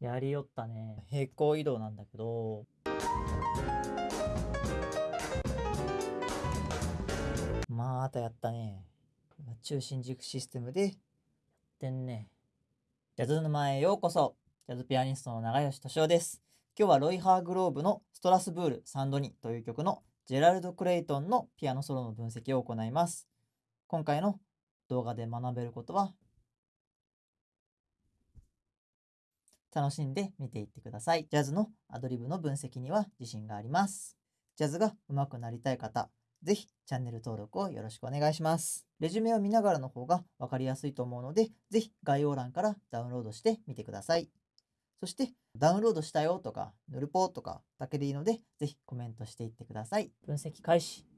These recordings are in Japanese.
やりよったね。平行移動なんだけど。またやったね。中心軸システムでやってんね。ジャズ沼へようこそ。ジャズピアニストの長吉敏夫です。今日はロイ・ハーグローブのストラスブール3度2という曲のジェラルド・クレイトンのピアノソロの分析を行います。今回の動画で学べることは楽しんで見ていってください。ジャズのアドリブの分析には自信があります。ジャズが上手くなりたい方、ぜひチャンネル登録をよろしくお願いします。レジュメを見ながらの方が分かりやすいと思うので、ぜひ概要欄からダウンロードしてみてください。そして、ダウンロードしたよとか、ヌルポとかだけでいいので、ぜひコメントしていってください。分析開始。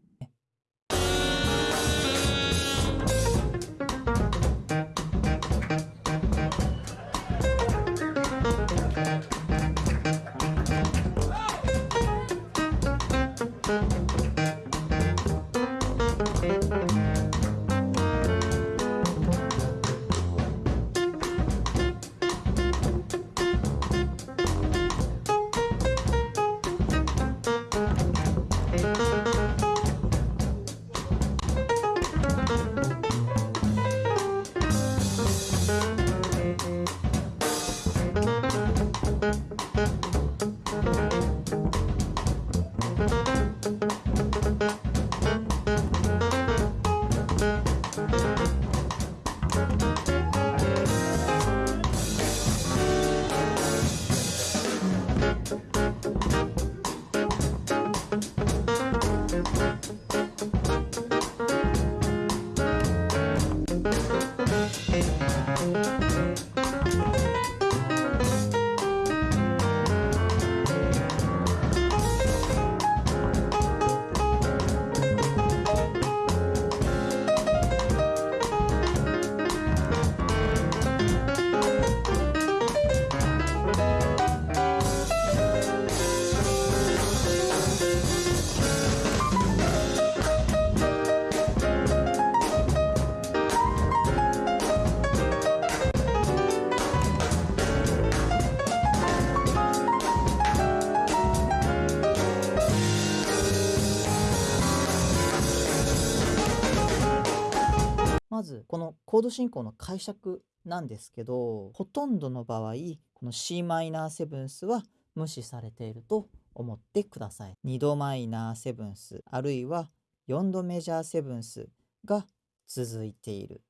このコード進行の解釈なんですけどほとんどの場合この c マイナーセブンスは無視されていると思ってください。2度マイナーセブンスあるいは4度メジャーセブンスが続いている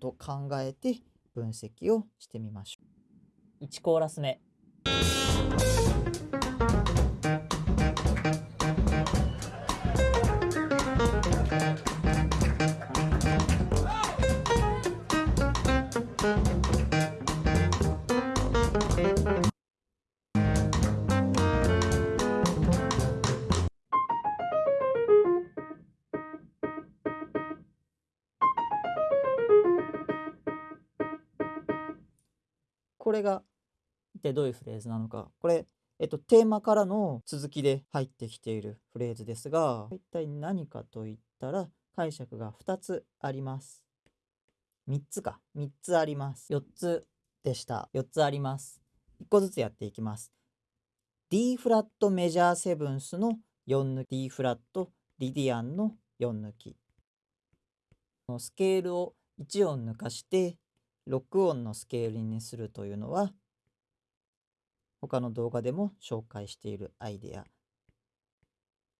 と考えて分析をしてみましょう。1コーラス目これが一体どういうフレーズなのか。これ、えっと、テーマからの続きで入ってきているフレーズですが、一体何かといったら解釈が2つあります。3つか。3つあります。4つでした。4つあります。1個ずつやっていきます。D フラットメジャーセブンスの4抜き D フラットリディアンの4抜き。スケールを1音抜かして6音のスケールにするというのは他の動画でも紹介しているアイデア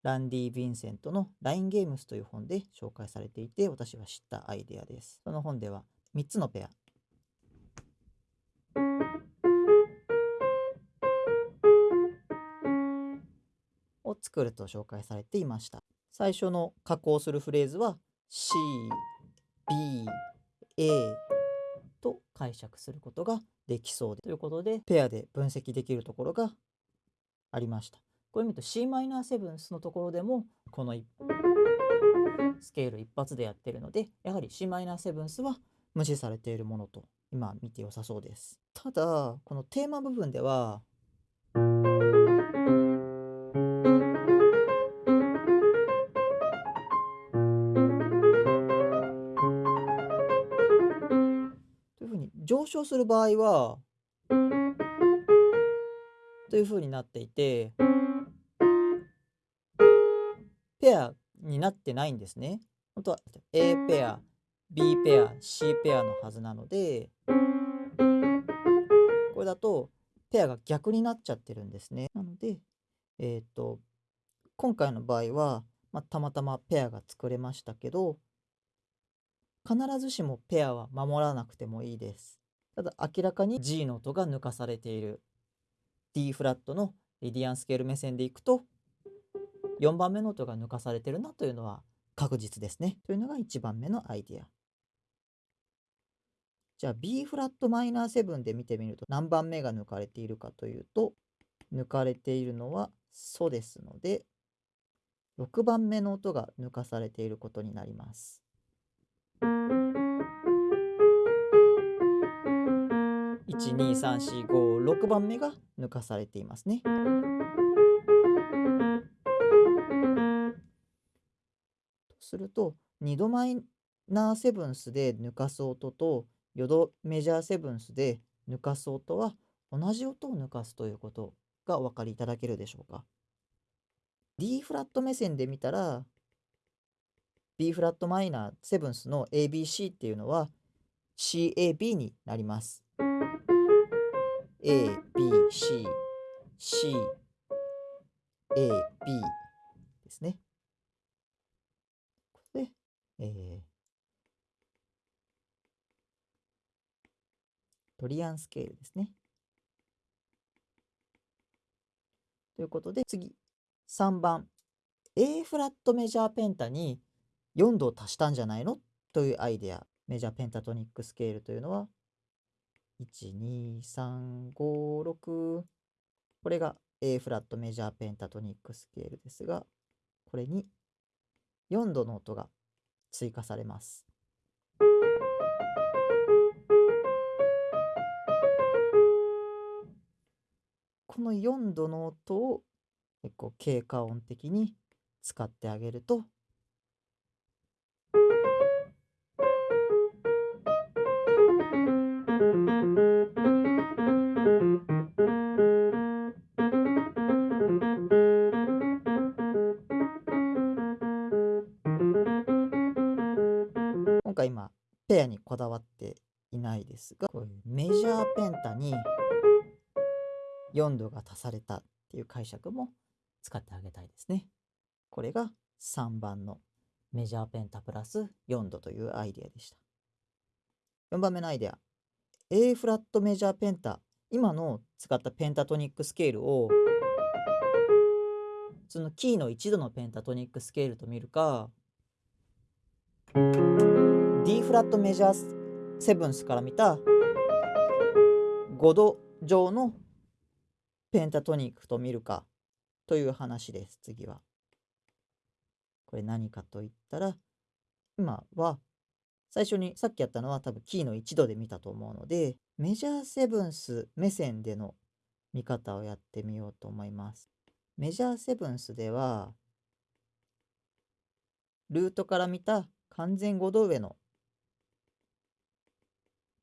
ランディ・ヴィンセントの LINE ゲームスという本で紹介されていて私は知ったアイデアです。その本では3つのペアを作ると紹介されていました。最初の加工するフレーズは C、B、A、と解釈することができそうでということでペアで分析できるところがありました。これ見ると c マイナーセブンスのところでもこのスケール一発でやってるのでやはり c マイナーセブンスは無視されているものと今見て良さそうです。ただこのテーマ部分では上昇する場合はというふうになっていてペアになってないんですね。本当は A ペア B ペア C ペアのはずなのでこれだとペアが逆になっちゃってるんですね。なので、えっ、と今回の場合は、まあ、たまたまペアが作れましたけど必ずしもペアは守らなくてもいいです。ただ明らかに G の音が抜かされている D フラットのリディアンスケール目線でいくと4番目の音が抜かされてるなというのは確実ですね。というのが1番目のアイディア。じゃあ B フラットマイナー7で見てみると何番目が抜かれているかというと抜かれているのはソですので6番目の音が抜かされていることになります。12345番目が抜かされていますね。すると2度マイナーセブンスで抜かす音と4度メジャーセブンスで抜かす音は同じ音を抜かすということがお分かりいただけるでしょうか。D フラット目線で見たら B フラットマイナーセブンスの ABC っていうのは CAB になります。A, B, C, C, A, B ですね。これで、えー、トリアンスケールですね。ということで次3番 A フラットメジャーペンタに4度足したんじゃないの？というアイデアメジャーペンタトニックスケールというのは12356これが A フラットメジャーペンタトニックスケールですがこれに4度の音が追加されます。この4度の音を結構経過音的に使ってあげるとこだわっていないですがこういうメジャーペンタに4度が足されたっていう解釈も使ってあげたいですね。これが3番のメジャーペンタプラス4度というアイデアでした。4番目のアイデア。A フラットメジャーペンタ。今の使ったペンタトニックスケールをそのキーの1度のペンタトニックスケールと見るか D フラットメジャーセブンスから見た5度上のペンタトニックと見るかという話です、次は。これ何かと言ったら、今は最初にさっきやったのは多分キーの1度で見たと思うので、メジャーセブンス目線での見方をやってみようと思います。メジャーセブンスでは、ルートから見た完全5度上の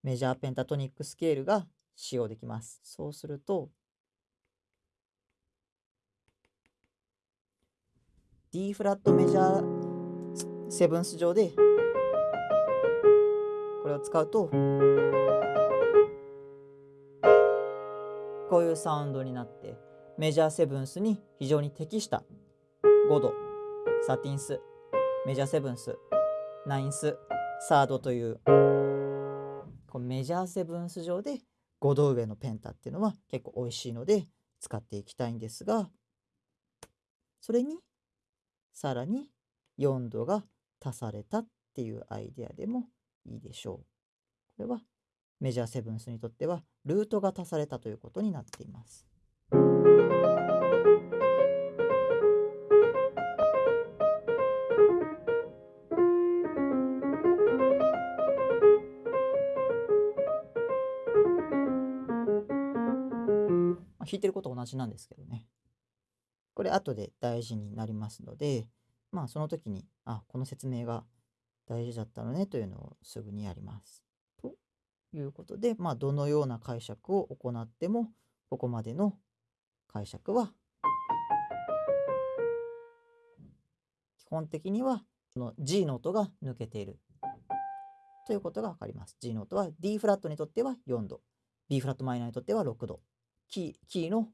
メジャーペンタトニックスケールが使用できます。そうすると、D フラットメジャーセブンス上でこれを使うとこういうサウンドになってメジャーセブンスに非常に適した5度サティンスメジャーセブンスナインスサードというこのメジャーセブンス上で5度上のペンタっていうのは結構美味しいので使っていきたいんですがそれにさらに4度が足されたっていうアイデアでもいいでしょう。これはメジャーセブンスにとってはルートが足されたということになっています。てること同じなんですけどね。これ後で大事になりますので、まあその時に、あ、この説明が大事だったのねというのをすぐにやります。ということで、まあどのような解釈を行っても、ここまでの解釈は基本的にはこの G の音が抜けているということが分かります。G の音は D フラットにとっては4度、B フラットマイナーにとっては6度、キーキーの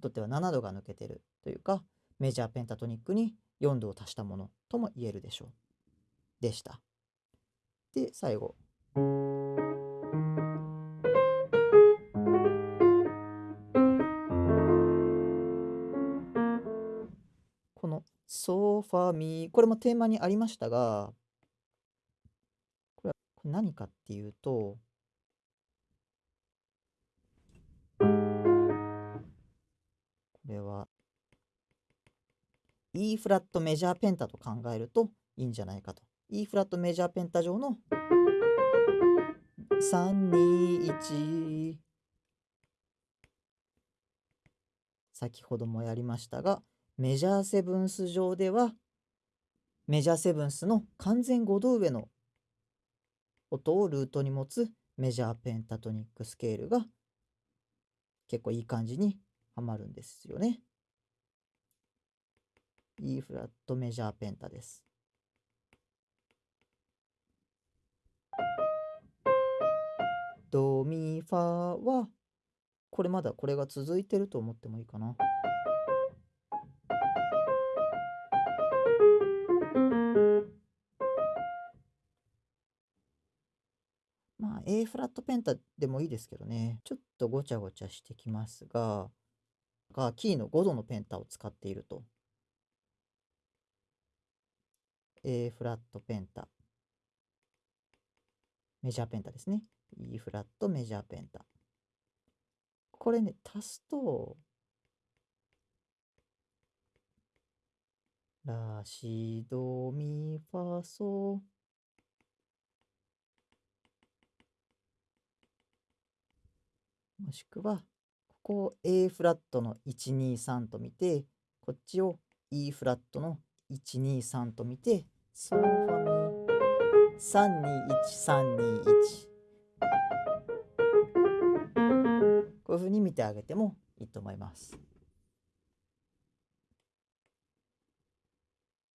とっては7度が抜けてるというか、メジャーペンタトニックに4度を足したものとも言えるでしょう。でした。で、最後。このソファミーこれもテーマにありましたが、これは何かっていうと、E フラットメジャーペンタと考えるといいんじゃないかと。E フラットメジャーペンタ上の321先ほどもやりましたがメジャーセブンス上ではメジャーセブンスの完全5度上の音をルートに持つメジャーペンタトニックスケールが結構いい感じにはまるんですよね。E フラットメジャーペンタです。ドミファはこれまだこれが続いてると思ってもいいかな。まあ A フラットペンタでもいいですけどねちょっとごちゃごちゃしてきますががキーの5度のペンタを使っていると A フラットペンタメジャーペンタですね。E フラットメジャーペンタ。これね、足すと、ラシドミファソもしくは、ここを A フラットの123と見て、こっちを E フラットの123と見て、ソファミ321321こういうふうに見てあげてもいいと思います。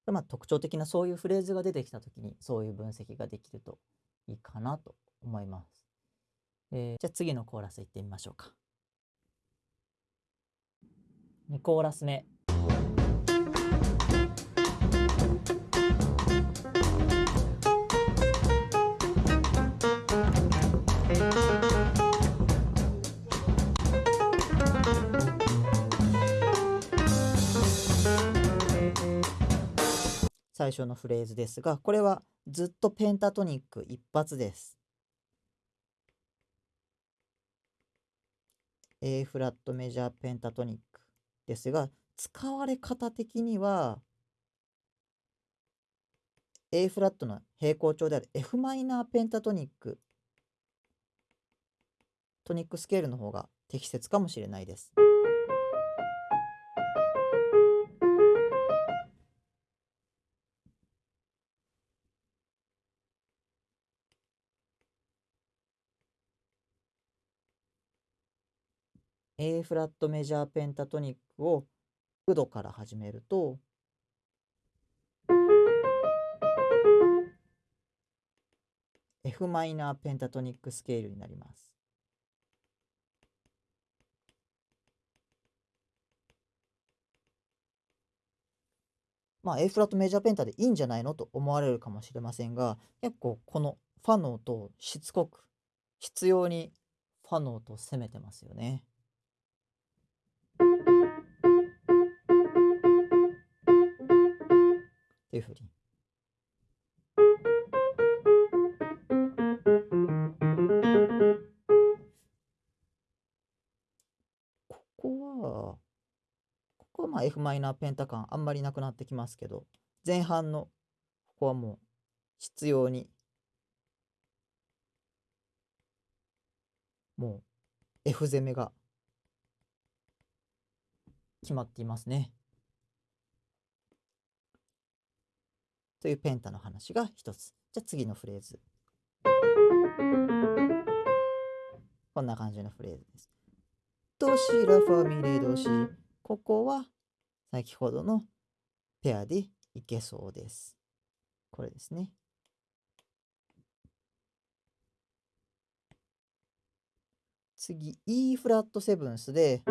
まあ、特徴的なそういうフレーズが出てきた時にそういう分析ができるといいかなと思います。えー、じゃあ次のコーラスいってみましょうか。2コーラス目。最初のフレーズですが、これはずっとペンタトニック一発です。A フラットメジャーペンタトニックですが、使われ方的には A フラットの平行調である f マイナーペンタトニックトニックスケールの方が適切かもしれないです。A フラットメジャーペンタトニックを6度から始めると「F マイナーペンタトニックスケールになります。まあ A フラットメジャーペンタでいいんじゃないのと思われるかもしれませんが結構このファの音をしつこく必要にファの音を攻めてますよね。いうふうに。ここは、ここはまあ f マイナーペンタ感あんまりなくなってきますけど、前半のここはもう必要にもう F 攻めが決まっていますね。というペンタの話が一つ。じゃあ次のフレーズ。こんな感じのフレーズです。ドシラファミレドシ。ここは先ほどのペアでいけそうです。これですね。次、E フラットセブンスで、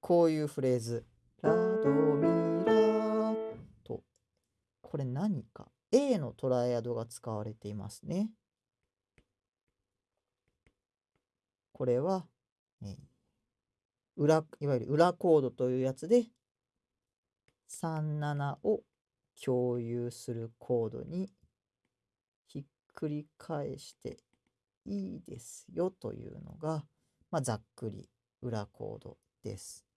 こういうフレーズ。ドミラと。これ何か ?A のトライアドが使われていますね。これは、え、裏、いわゆる裏コードというやつで、37を共有するコードにひっくり返していいですよというのが、まあ、ざっくり裏コードです。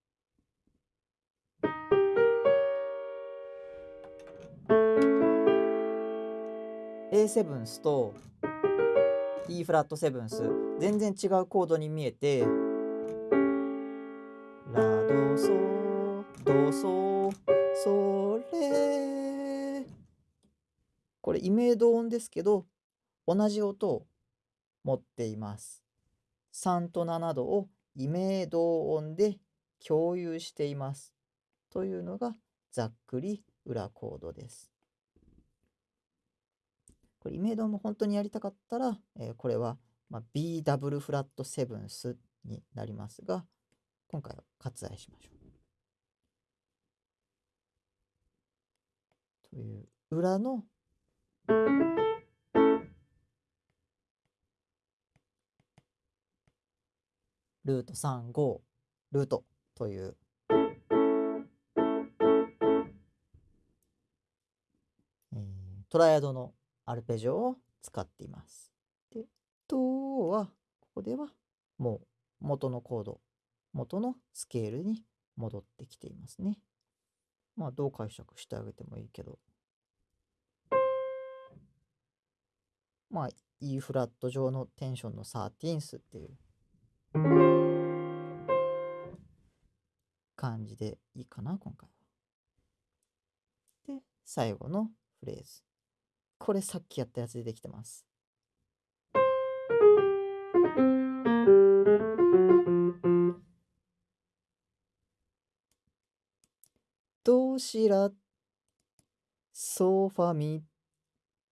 A セブンスと E フラットセブンス全然違うコードに見えてラドソドソソレこれイメード音ですけど同じ音を持っています。3と7度をイメード音で共有しています。というのがざっくり裏コードですこれイメードも本当にやりたかったら、えー、これは、まあ、B ダブルフラットセブンスになりますが、今回は割愛しましょう。という裏のルート35ルートという、トライアドのアルペジオを使っています。で、ドは、ここではもう元のコード、元のスケールに戻ってきていますね。まあ、どう解釈してあげてもいいけど。まあ、E フラット上のテンションのサーティンスっていう感じでいいかな、今回は。で、最後のフレーズ。これさっきやったやつでできてます。どうしらソファミ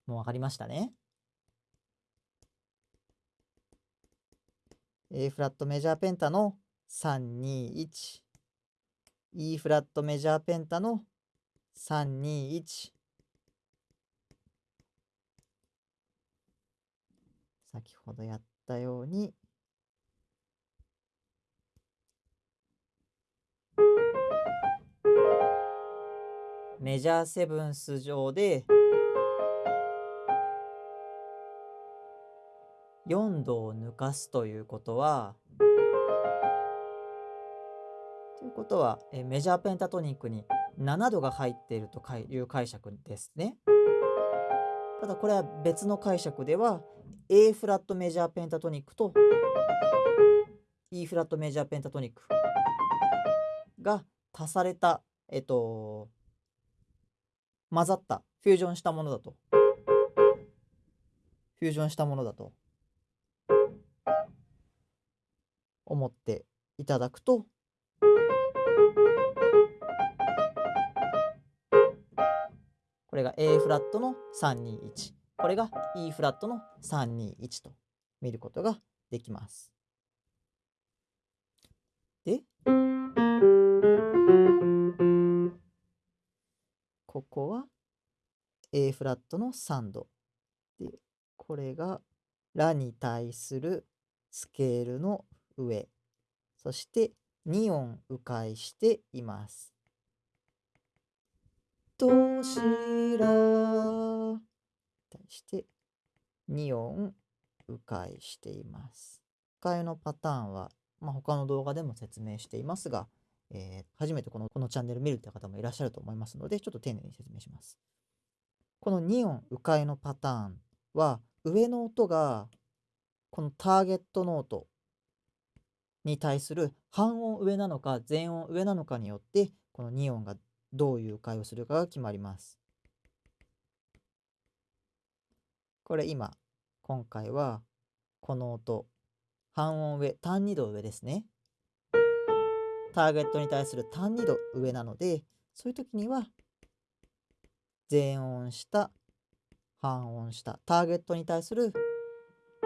もう分かりましたね。A フラットメジャーペンタの321 E フラットメジャーペンタの321先ほどやったようにメジャーセブンス上で4度を抜かすということはということはメジャーペンタトニックに7度が入っているという解釈ですね。ただこれは別の解釈では A フラットメジャーペンタトニックと E フラットメジャーペンタトニックが足された、えっと、混ざった、フュージョンしたものだと。フュージョンしたものだと思っていただくと、これが A フラットの321。これが E フラットの321と見ることができます。で、ここは A フラットの3度。で、これがラに対するスケールの上。そして2音迂回しています。どしら対して2音迂回しています。迂回のパターンは、まあ、他の動画でも説明していますが、えー、初めてこのこのチャンネル見るって方もいらっしゃると思いますので、ちょっと丁寧に説明します。この2音迂回のパターンは、上の音がこのターゲットノートに対する半音上なのか全音上なのかによってこの2音がどういう迂回をするかが決まります。これ今、今回はこの音半音上単2度上ですねターゲットに対する単2度上なのでそういう時には全音下半音下ターゲットに対する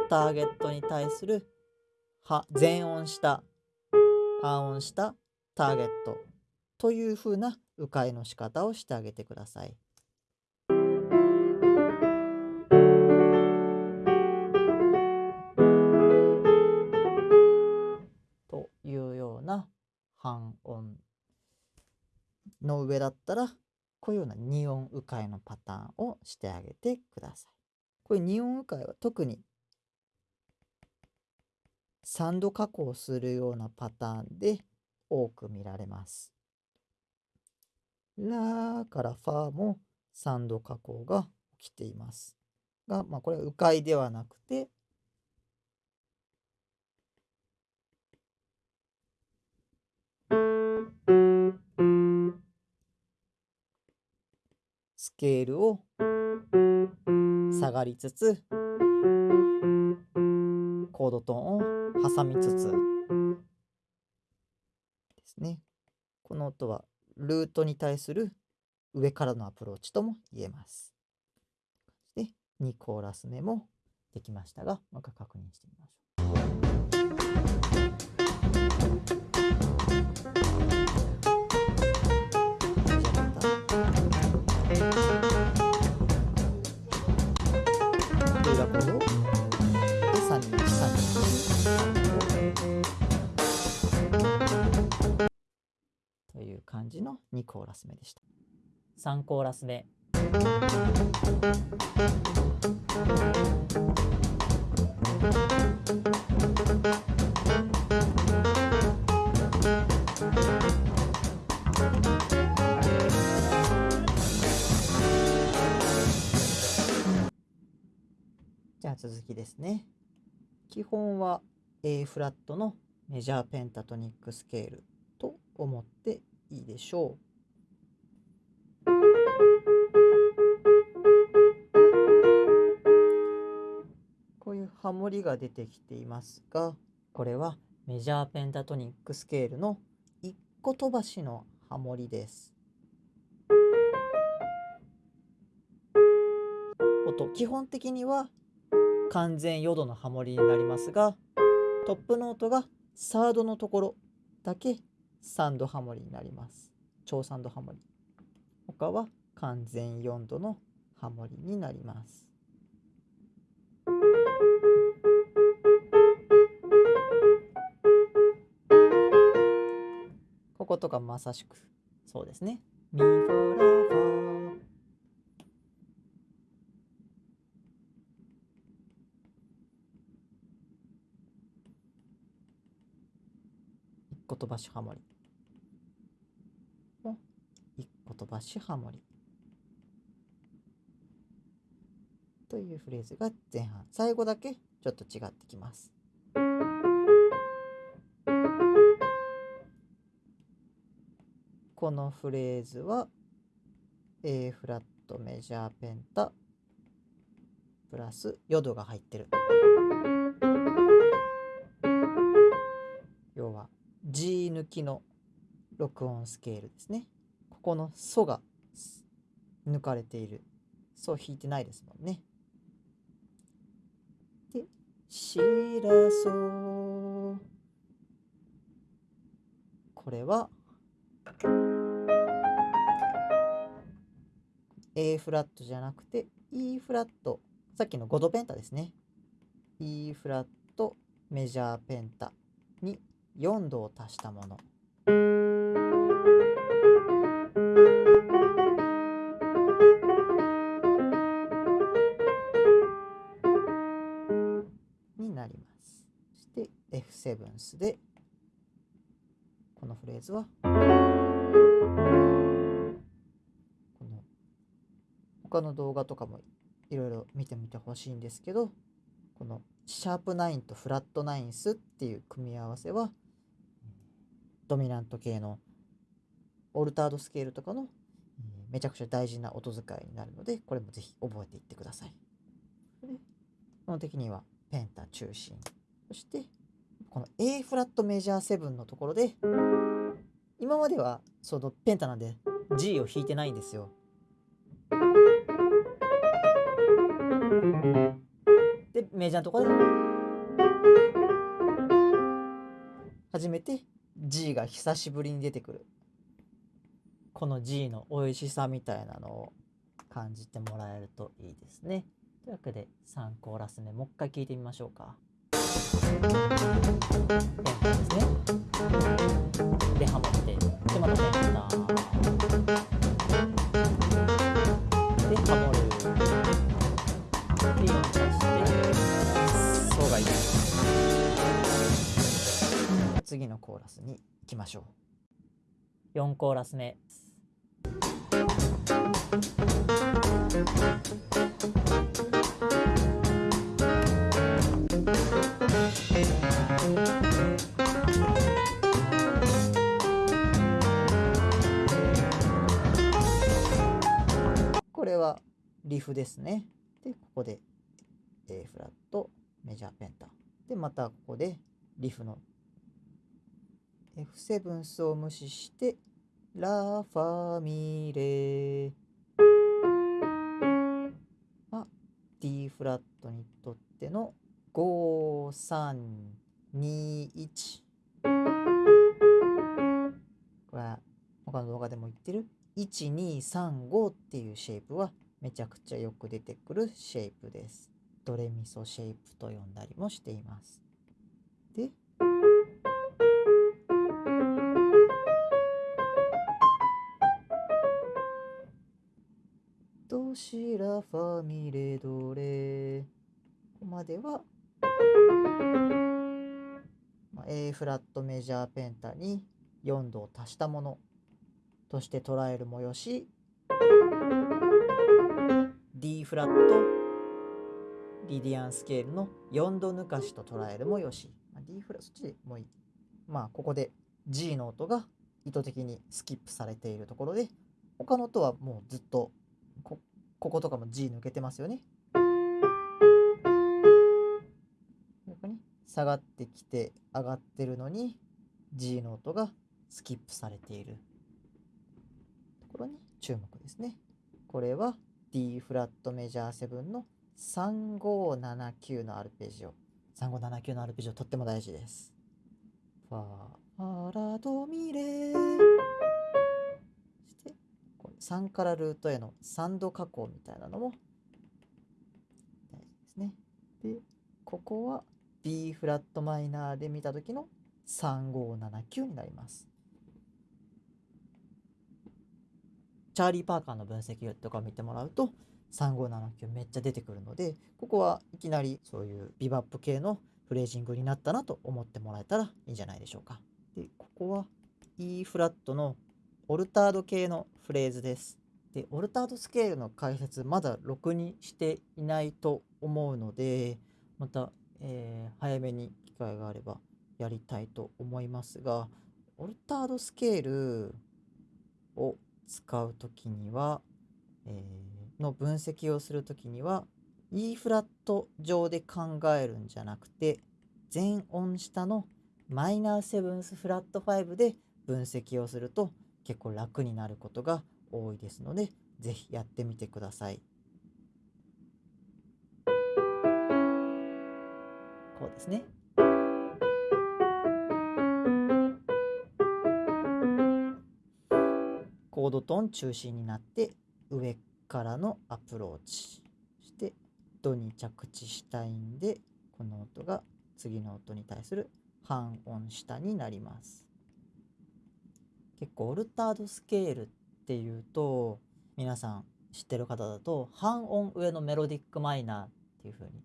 ターゲットに対するは全音下半音下ターゲットというふうな迂回の仕方をしてあげてください。というような半音の上だったらこういうような2音迂回のパターンをしてあげてください。これ2音迂回は特に3度加工するようなパターンで多く見られます。ラからファも3度加工が起きています。が、まあ、これは迂回ではなくてスケールを下がりつつコードトーンを挟みつつですねこの音はルートに対する上からのアプローチとも言えます。で2コーラス目もできましたがもう一回確認してみましょう。感じの2コーラス目でした。3コーラス目。じゃあ続きですね。基本は A フラットのメジャーペンタトニックスケールと思っていいでしょう。こういうハモリが出てきていますがこれはメジャーペンタトニックスケールの1個飛ばしのハモリです。音基本的には完全4度のハモリになりますがトップノートがサードのところだけ3度ハモリになります。超3度ハモリ。他は完全4度のハモリになります。こことかまさしくそうですね。ミフォラ個飛ばしハモリ一個飛ばしハモリというフレーズが前半最後だけちょっと違ってきます。このフレーズは A フラットメジャーペンタプラスヨドが入ってる。要は G 抜きの録音スケールですね。このソが抜かれている。ソ弾いてないですもんね。で、シラソこれは A フラットじゃなくて E フラット。さっきの5度ペンタですね。E フラットメジャーペンタに4度を足したもの F7 スでこのフレーズはこの他の動画とかもいろいろ見てみてほしいんですけどこのシャープ9とフラット9スっていう組み合わせはドミナント系のオルタードスケールとかのめちゃくちゃ大事な音使いになるのでこれもぜひ覚えていってください。基本的にはペンタ中心そしてこの A フラットメジャー7のところで今まではそのペンタなんで G を弾いてないんですよ。でメジャーのところで初めて G が久しぶりに出てくるこの G の美味しさみたいなのを感じてもらえるといいですね。というわけで3コーラス目もう一回聴いてみましょうか。次のコーラスに行きましょう。4コーラス目。れはリフですね。で、ここで A フラット、メジャーペンタ。で、またここでリフの F7 スを無視してラファミレは D フラットにとっての5321これは他の動画でも言ってる？1235っていうシェイプはめちゃくちゃよく出てくるシェイプです。ドレミソシェイプと呼んだりもしています。でドシラファミレドレ。ここまでは、まあ、A フラットメジャーペンタに4度を足したもの。として捉えるもよし。D フラットリディアンスケールの4度抜かしと捉えるもよし、まあ、D フラそっちでもいいまあここで G の音が意図的にスキップされているところで他の音はもうずっとここことかも G 抜けてますよね。下がってきて上がってるのに G の音がスキップされている。注目ですね。これは D フラットメジャー7の3579のアルペジオ。3579のアルペジオとっても大事です。ファラドミレしてこれ3からルートへの3度加工みたいなのも大事ですね。で、ここは B フラットマイナーで見た時の3579になります。チャーリー・パーカーの分析とか見てもらうと3579めっちゃ出てくるのでここはいきなりそういうビバップ系のフレージングになったなと思ってもらえたらいいんじゃないでしょうか。でここは E フラットのオルタード系のフレーズです。でオルタードスケールの解説まだろくにしていないと思うのでまた、えー早めに機会があればやりたいと思いますがオルタードスケールを使う時には、えーの分析をする時には E フラット上で考えるんじゃなくて全音下のマイナーセブンスフラット5で分析をすると結構楽になることが多いですのでぜひやってみてください。こうですね。コードトーン中心になって上からのアプローチそしてドに着地したいんでこの音が次の音に対する半音下になります。結構オルタードスケールっていうと皆さん知ってる方だと半音上のメロディックマイナーっていう風に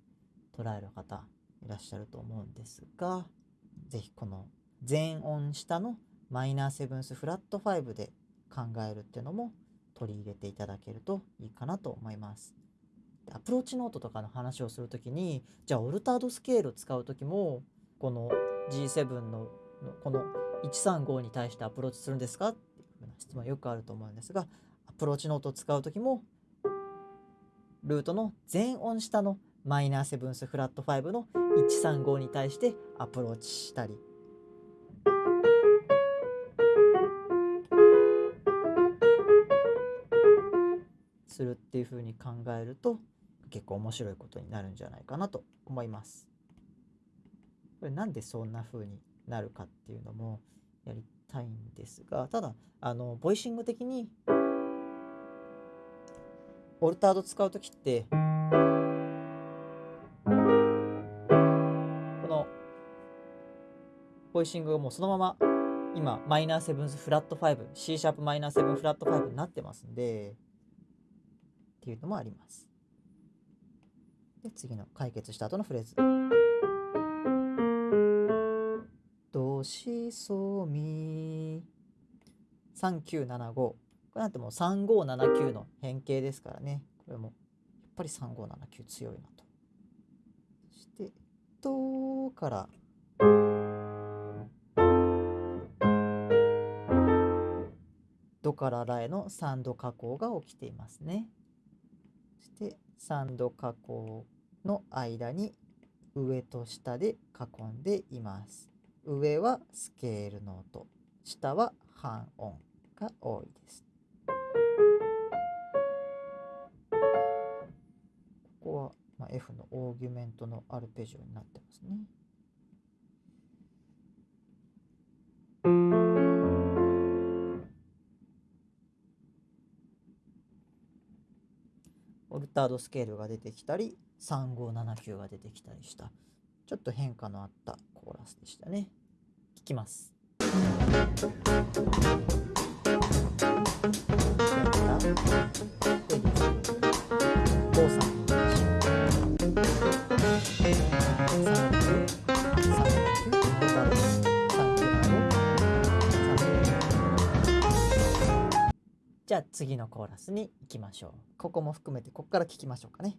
捉える方いらっしゃると思うんですが是非この全音下のマイナーセブンスフラット5で考えるっていうのも取り入れていただけるといいかなと思います。アプローチノートとかの話をするときにじゃあオルタードスケールを使う時もこの G7 のこの135に対してアプローチするんですか？っていう質問よくあると思うんですがアプローチノートを使う時もルートの全音下のマイナーセブンスフラット5の135に対してアプローチしたりするっていう風に考えると結構面白いことになるんじゃないかなと思います。これなんでそんな風になるかっていうのもやりたいんですがただあのボイシング的にオルタード使う時ってこのボイシングがもうそのまま今マイナーセブンスフラット 5C シャープマイナーセブンフラット5になってますんでっていうのもあります。で次の解決した後のフレーズ。ドシソミ3975これなんてもう3579の変形ですからね。これもやっぱり3579強いなと。そして「ド」から「ド」から「ラ」への3度加工が起きていますね。そして3度加工の間に上と下で囲んでいます。上はスケールの音下は半音が多いです。ここは、ま、F のオーギュメントのアルペジオになってますね。タードスケールが出てきたり3579が出てきたりしたちょっと変化のあったコーラスでしたね。聞きます。じゃあ次のコーラスに行きましょう。ここも含めてここから聞きましょうかね。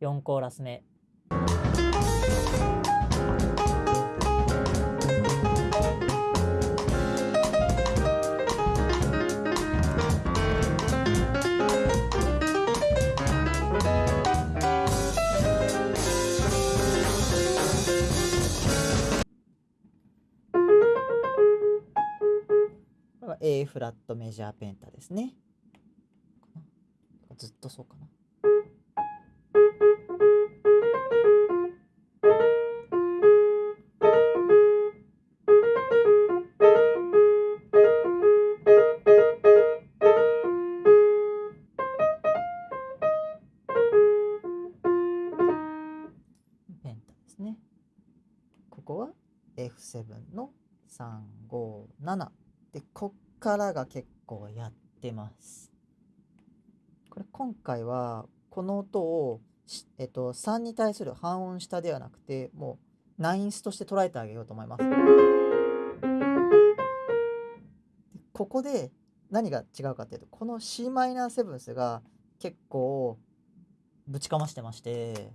4コーラス目。フラットメジャーペンタですね。ずっとそうかな。ペンタですね。ここは F7 の357でこっからが結構やってます。これ今回はこの音を、えっと、3に対する半音下ではなくてもうナインスとして捉えてあげようと思います。ここで何が違うかっていうとこの c マイナーセブンスが結構ぶちかましてまして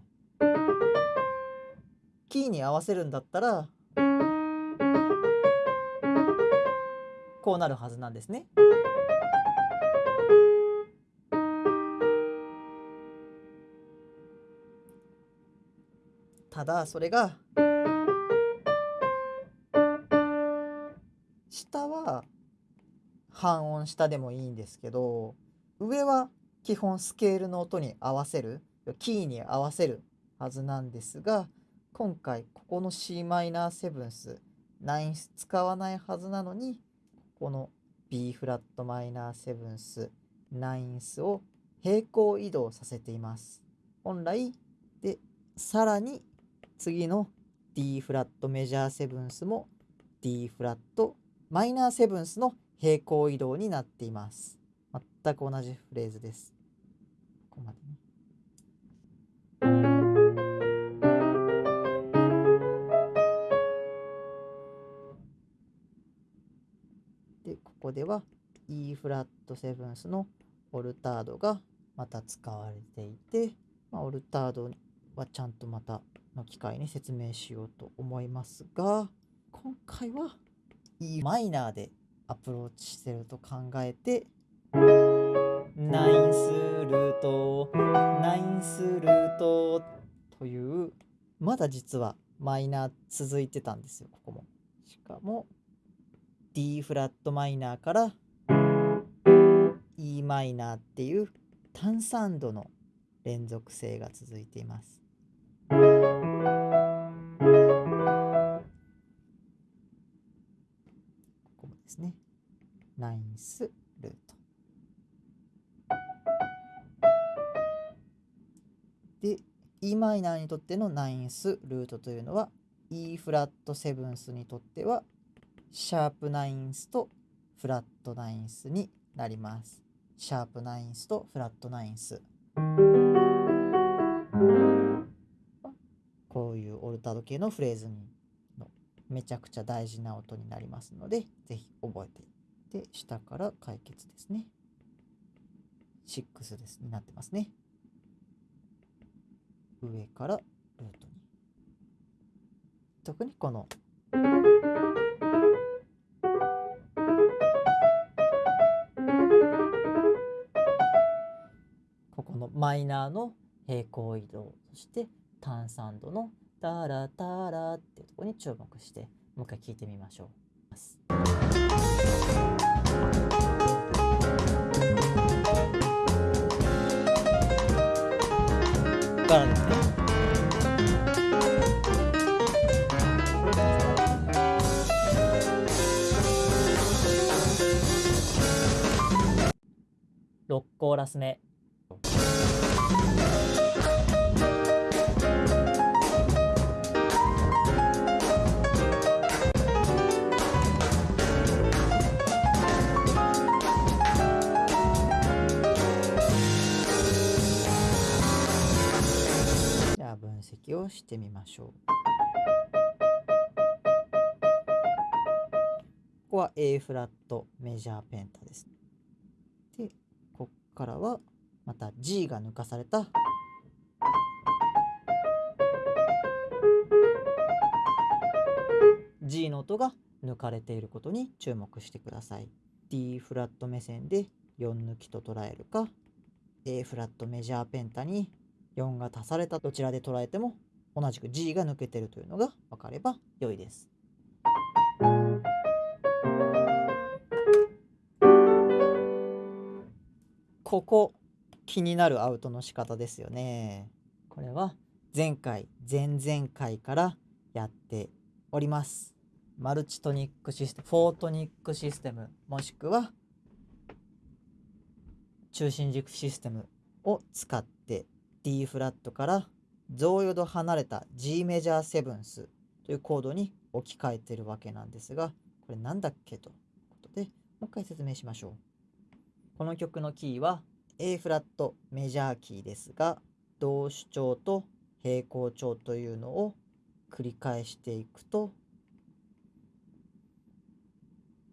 キーに合わせるんだったらこうなるはずなんですね。ただそれが下は半音下でもいいんですけど上は基本スケールの音に合わせるキーに合わせるはずなんですが今回ここの c マイナーセブンスナインス使わないはずなのにこの B フラットマイナーセブンスナインスを平行移動させています。本来でさらに次の D フラットメジャーセブンスも D フラットマイナーセブンスの平行移動になっています。全く同じフレーズです。ここでは E フラットセブンスのオルタードがまた使われていて、まあ、オルタードはちゃんとまたの機会に説明しようと思いますが今回は E マイナーでアプローチしてると考えてナインスルートナインスルートというまだ実はマイナー続いてたんですよここも。しかも D フラットマイナーから E マイナーっていう単3度の連続性が続いています。ここですね。ナインスルート。で e マイナーにとってのナインスルートというのは E フラットセブンスにとってはシャープナインスとフラットナインスになります。シャープナインスとフラットナインス。こういうオルタド系のフレーズにのめちゃくちゃ大事な音になりますので、ぜひ覚えていって、下から解決ですね。6です、になってますね。上からルートに。特にこのマイナーの平行移動そして単3度のタラタラっていうところに注目してもう一回聞いてみましょう。からですね6コーラス目析をしてみましょう。ここは A フラットメジャーペンタです。で、こっからはまた G が抜かされた G の音が抜かれていることに注目してください。D フラット目線で4抜きと捉えるか A フラットメジャーペンタに4が足されたどちらで捉えても同じく G が抜けてるというのが分かれば良いです。ここ気になるアウトの仕方ですよね。これは前回前々回からやっております。マルチトニックシステム、フォートニックシステムもしくは中心軸システムを使って D フラットから増余度離れた G メジャーセブンスというコードに置き換えてるわけなんですがこれなんだっけということでもう一回説明しましょう。この曲のキーは A フラットメジャーキーですが同主調と平行調というのを繰り返していくと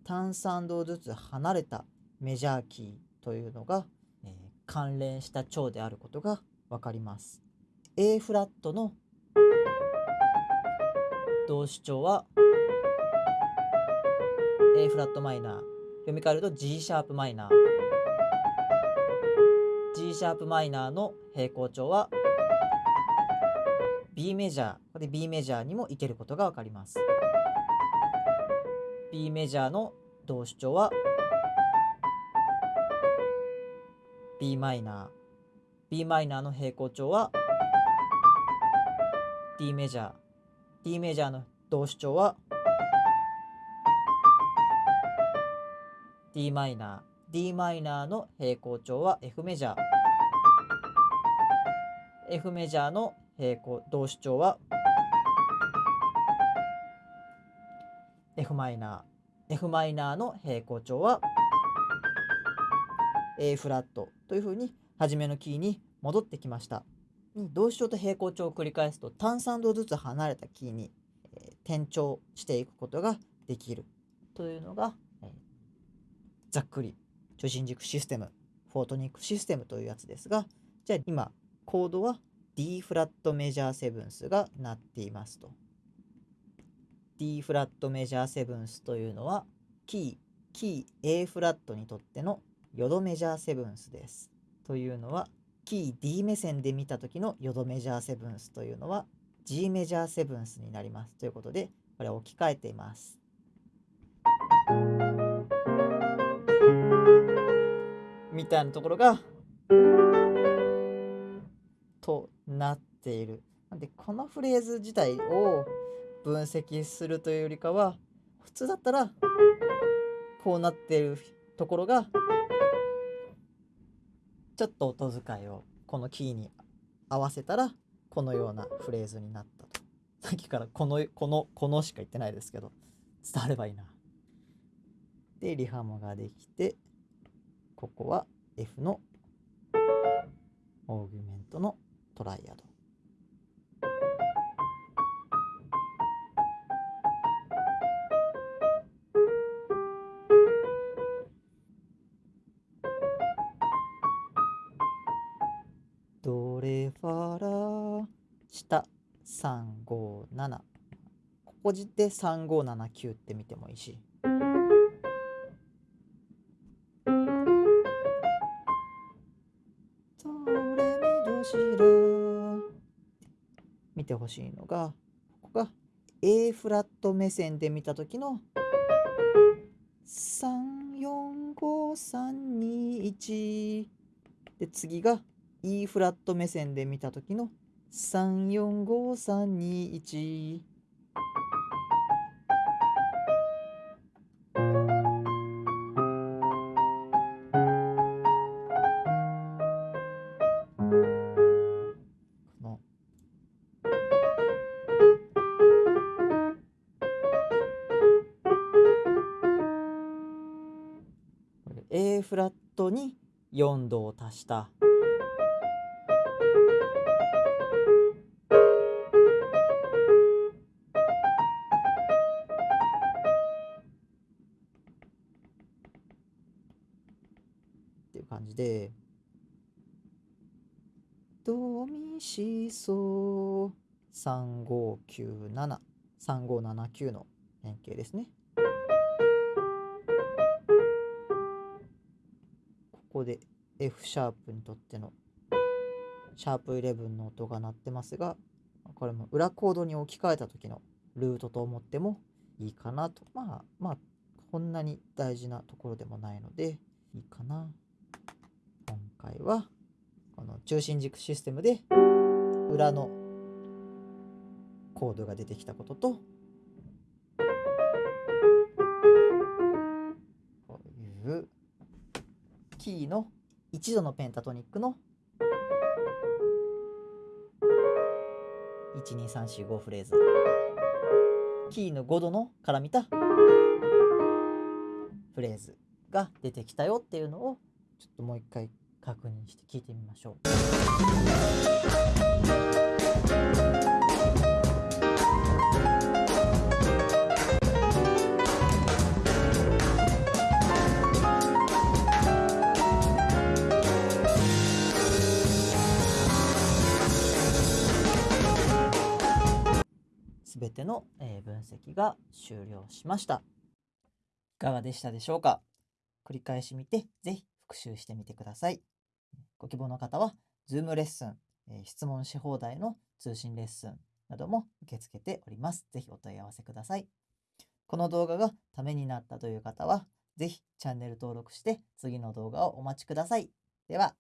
単3度ずつ離れたメジャーキーというのが、えー、関連した調であることが分かります。A フラットの同主調は A フラットマイナー。読み替えると G シャープマイナー。G シャープマイナーの平行調は B メジャー。ここで B メジャーにもいけることが分かります。B メジャーの同主調は B マイナー。B マイナーの平行調は D メジャー。D メジャーの同主調は d マイナー。D マイナーの平行調は F メジャー。F メジャーの平行同主調は F マイナー。F マイナーの平行調は A フラットというふうに初めのキーに戻ってきました。同子調と平行調を繰り返すと単3度ずつ離れたキーに、えー、転調していくことができるというのが、えー、ざっくり中心軸システムフォートニックシステムというやつですがじゃあ今コードは D フラットメジャーセブンスが鳴っていますと D フラットメジャーセブンスというのはキーキー A フラットにとってのヨドメジャーセブンスです。というのはキー D 目線で見た時のヨドメジャーセブンスというのは G メジャーセブンスになりますということでこれを置き換えています。みたいなところがとなっている。なんでこのフレーズ自体を分析するというよりかは普通だったらこうなっているところがちょっと音遣いをこのキーに合わせたらこのようなフレーズになったと。さっきからこのこのこのしか言ってないですけど伝わればいいな。でリハモができてここは F のオーギュメントのトライアド。ここで3579って見てもいいし。ドレミドシラ見てほしいのがここが A フラット目線で見た時の345321で次が E フラット目線で見た時の345321度を足した。っていう感じで。ドミシソ3597 3579の変形ですね。ここで F シャープにとってのシャープ11の音が鳴ってますがこれも裏コードに置き換えた時のルートと思ってもいいかなと。まあまあこんなに大事なところでもないのでいいかな。今回はこの中心軸システムで裏のコードが出てきたこととこういうキーの1度のペンタトニックの。12345フレーズ。キーの5度のから見た。フレーズが出てきたよっていうのをちょっともう一回確認して聞いてみましょう。ての、えー分析が終了しました。いかがでしたでしょうか？繰り返し見て、ぜひ復習してみてください。ご希望の方は、Zoom レッスン、えー質問し放題の通信レッスンなども受け付けております。ぜひお問い合わせください。この動画がためになったという方は、ぜひチャンネル登録して次の動画をお待ちください。では、